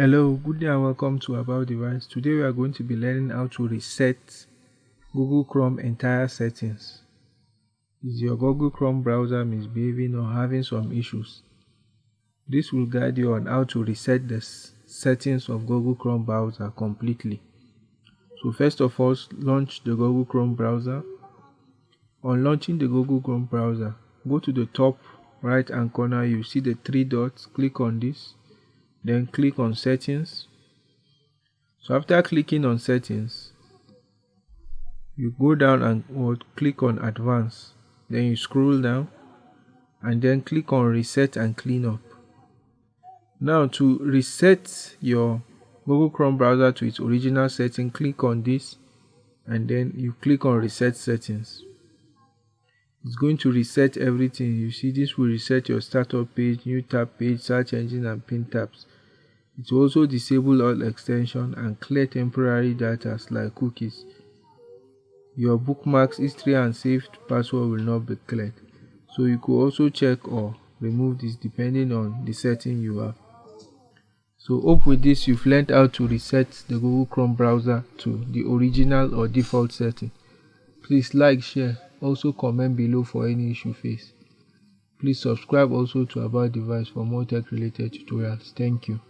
Hello, good day and welcome to About Device. Today we are going to be learning how to reset Google Chrome entire settings. Is your Google Chrome browser misbehaving or having some issues? This will guide you on how to reset the settings of Google Chrome browser completely. So first of all, launch the Google Chrome browser. On launching the Google Chrome browser, go to the top right hand corner, you see the three dots, click on this then click on settings. So after clicking on settings you go down and click on advanced. Then you scroll down and then click on reset and clean up. Now to reset your google chrome browser to its original setting click on this and then you click on reset settings. It's going to reset everything. You see this will reset your startup page new tab page search engine and pin tabs it will also disable all extensions and clear temporary data like cookies your bookmarks history and saved password will not be cleared so you could also check or remove this depending on the setting you have so hope with this you've learned how to reset the google chrome browser to the original or default setting please like share also comment below for any issue faced. Please subscribe also to About Device for more tech related tutorials. Thank you.